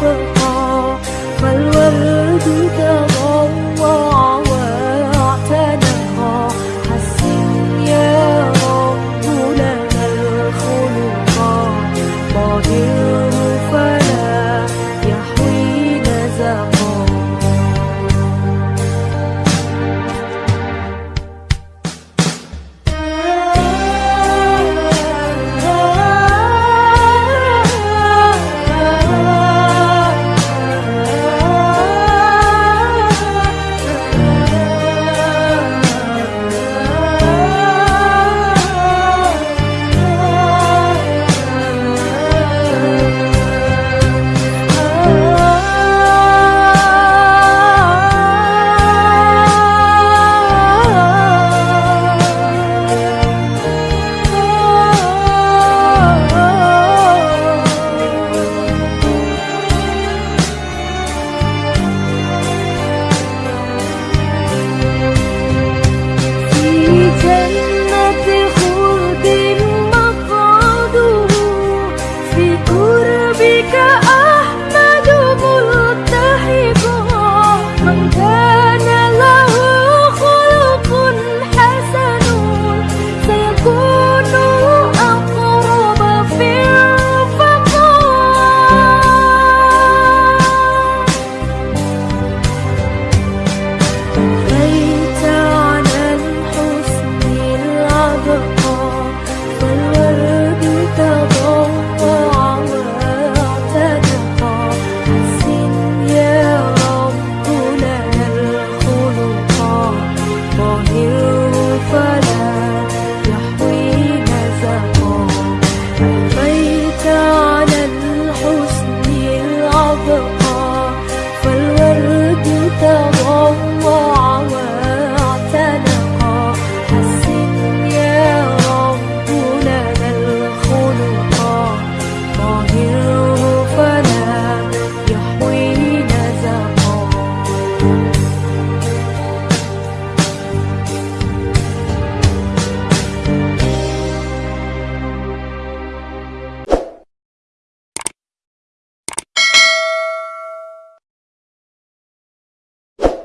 vợ họ và luôn hứa chúng ta Because ke